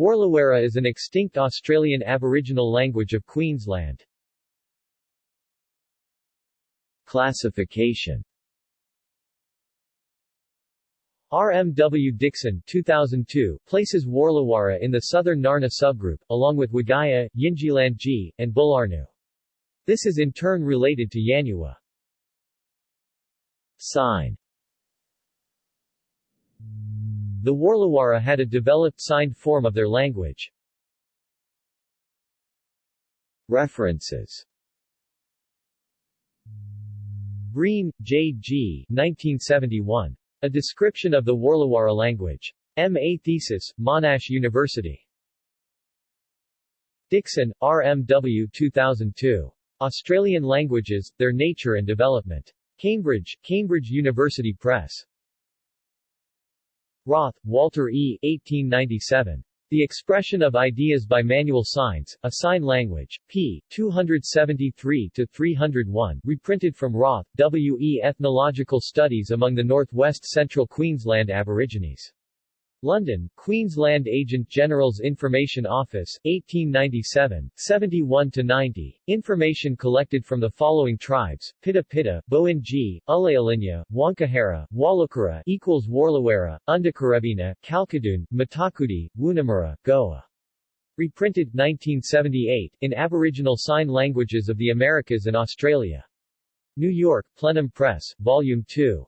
Warlawara is an extinct Australian Aboriginal language of Queensland. Classification RMW Dixon 2002 places Warlawara in the southern Ngarna subgroup, along with Wakaya, Yinjilandji, and Bularnu. This is in turn related to Yanyuwa. Sign The Warlawara had a developed signed form of their language. References Breen, J. G. 1971. A Description of the Warlawara Language. M.A. Thesis, Monash University. Dixon, R. M. W. 2002. Australian Languages, Their Nature and Development. Cambridge, Cambridge University Press. Roth, Walter E. 1897. The Expression of Ideas by Manual Signs, A Sign Language, p. 273-301, reprinted from Roth, W. E. Ethnological Studies among the Northwest Central Queensland Aborigines. London, Queensland Agent General's Information Office, 1897, 71-90. Information collected from the following tribes, Pita Pita, Boinji, Ulayalinya, Wankahara, Walukara equals Warlawara, Undakarabina, Kalkadoon, Mitakoodi, Woonamura, Goa. Reprinted, 1978, in Aboriginal Sign Languages of the Americas and Australia. New York, Plenum Press, Volume 2.